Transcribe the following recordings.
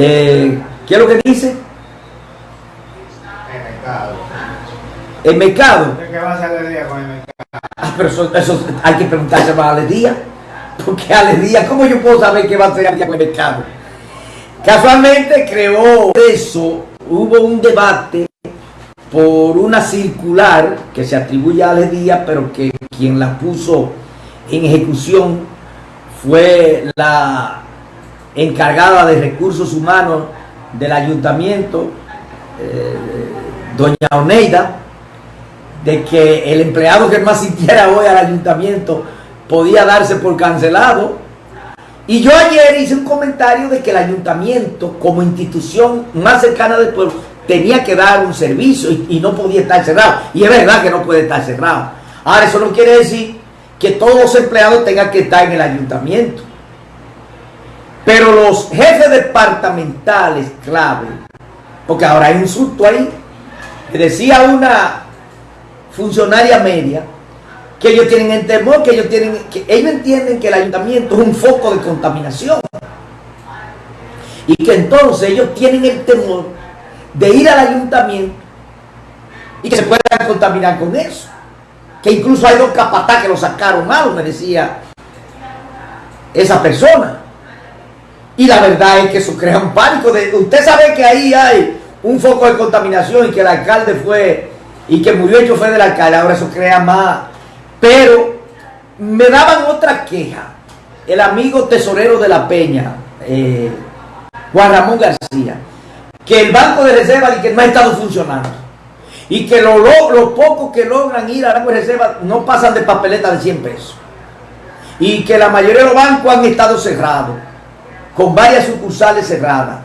Eh, ¿Qué es lo que dice? El mercado. El mercado. ¿Qué va a hacer día con el mercado? Ah, pero eso, eso hay que preguntarse a Aledía. Porque Aledía, ¿cómo yo puedo saber qué va a hacer Aledía con el mercado? Casualmente creó eso, hubo un debate por una circular que se atribuye a Aledía, pero que quien la puso en ejecución fue la encargada de recursos humanos del ayuntamiento, eh, doña Oneida, de que el empleado que no asistiera hoy al ayuntamiento podía darse por cancelado. Y yo ayer hice un comentario de que el ayuntamiento, como institución más cercana del pueblo, tenía que dar un servicio y, y no podía estar cerrado. Y es verdad que no puede estar cerrado. Ahora, eso no quiere decir que todos los empleados tengan que estar en el ayuntamiento. Pero los jefes departamentales clave, porque ahora hay un surto ahí, que decía una funcionaria media, que ellos tienen el temor, que ellos tienen, que ellos entienden que el ayuntamiento es un foco de contaminación. Y que entonces ellos tienen el temor de ir al ayuntamiento y que se puedan contaminar con eso. Que incluso hay dos capataz que lo sacaron mal, me decía esa persona. Y la verdad es que eso crea un pánico. Usted sabe que ahí hay un foco de contaminación y que el alcalde fue y que murió el chofer del alcalde. Ahora eso crea más. Pero me daban otra queja. El amigo tesorero de la Peña, eh, Juan Ramón García, que el Banco de Reserva que no ha estado funcionando. Y que los lo pocos que logran ir al Banco de Reserva no pasan de papeleta de 100 pesos. Y que la mayoría de los bancos han estado cerrados con varias sucursales cerradas.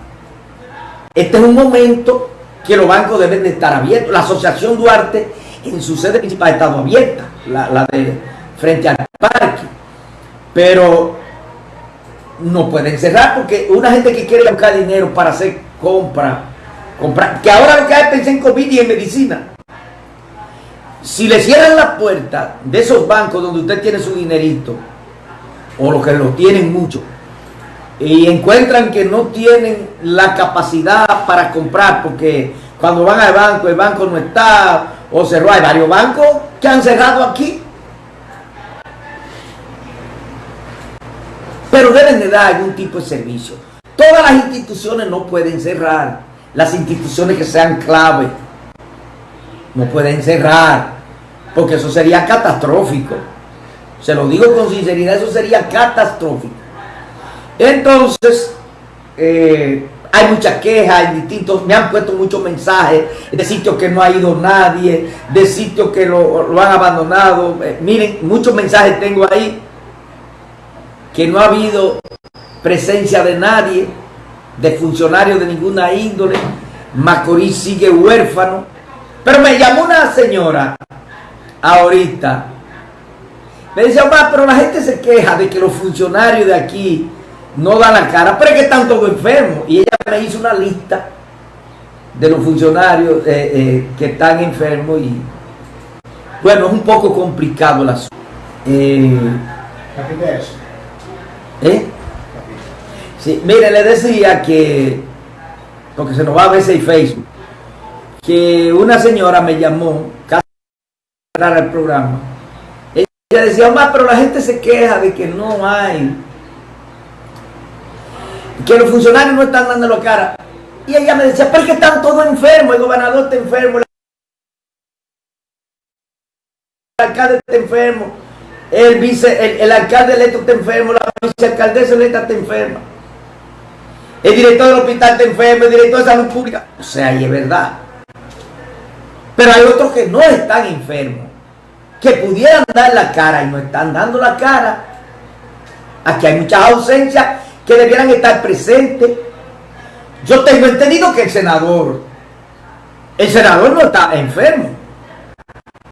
Este es un momento que los bancos deben de estar abiertos. La Asociación Duarte en su sede principal ha estado abierta, la, de frente al parque. Pero no pueden cerrar porque una gente que quiere buscar dinero para hacer compra, comprar, que ahora lo que hay es pensar en COVID y en medicina. Si le cierran la puerta de esos bancos donde usted tiene su dinerito, o los que lo tienen mucho, y encuentran que no tienen la capacidad para comprar porque cuando van al banco el banco no está o cerró. Hay varios bancos que han cerrado aquí. Pero deben de dar algún tipo de servicio. Todas las instituciones no pueden cerrar. Las instituciones que sean clave no pueden cerrar. Porque eso sería catastrófico. Se lo digo con sinceridad, eso sería catastrófico. Entonces, eh, hay muchas quejas en distintos, me han puesto muchos mensajes de sitios que no ha ido nadie, de sitios que lo, han abandonado. Eh, miren, muchos mensajes tengo ahí que no ha habido presencia de nadie, de funcionarios de ninguna índole. Macorís sigue huérfano. Pero me llamó una señora ahorita. Me dice, pero la gente se queja de que los funcionarios de aquí no da la cara, pero es que están todos enfermos. Y ella me hizo una lista de los funcionarios eh, eh, que están enfermos y bueno, es un poco complicado el asunto. Eh? ¿Eh? Sí, mire, le decía que, porque se nos va a veces en Facebook, que una señora me llamó casi para el programa. Ella decía, más pero la gente se queja de que no hay que los funcionarios no están dando la cara. Y ella me decía, pero es que están todos enfermos, el gobernador está enfermo, el alcalde está enfermo, el, vice, el, alcalde electo está enfermo, la vicealcaldesa electa está enferma, el director del hospital está enfermo, el director de salud pública. O sea, y es verdad. Pero hay otros que no están enfermos, que pudieran dar la cara y no están dando la cara. Aquí hay muchas ausencias que debieran estar presentes. Yo tengo entendido que el senador, el senador no está enfermo.